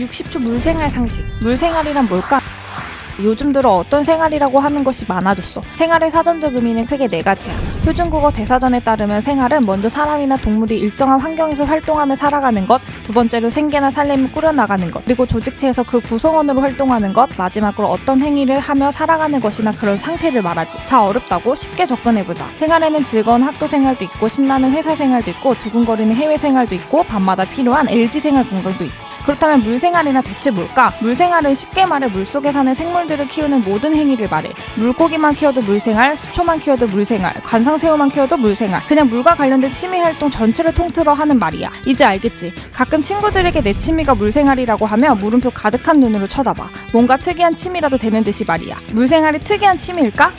60초 물생활 상식. 물생활이란 뭘까? 요즘 들어 어떤 생활이라고 하는 것이 많아졌어. 생활의 사전적 의미는 크게 네 가지야. 표준국어 대사전에 따르면 생활은 먼저 사람이나 동물이 일정한 환경에서 활동하며 살아가는 것, 두 번째로 생계나 살림을 꾸려나가는 것, 그리고 조직체에서 그 구성원으로 활동하는 것, 마지막으로 어떤 행위를 하며 살아가는 것이나 그런 상태를 말하지. 자, 어렵다고 쉽게 접근해보자. 생활에는 즐거운 학교 생활도 있고, 신나는 회사 생활도 있고, 두근거리는 해외 생활도 있고, 밤마다 필요한 LG 생활 건강도 있지. 그렇다면 물 생활이나 대체 뭘까? 물 생활은 쉽게 말해 물속에 사는 생물들 을 키우는 모든 행위를 말해. 물고기만 키워도 물생활, 수초만 키워도 물생활, 관상새우만 키워도 물생활. 그냥 물과 관련된 취미 활동 전체를 통틀어 하는 말이야. 이제 알겠지? 가끔 친구들에게 내 취미가 물생활이라고 하면 물음표 가득한 눈으로 쳐다봐. 뭔가 특이한 취미라도 되는 듯이 말이야. 물생활이 특이한 취미일까?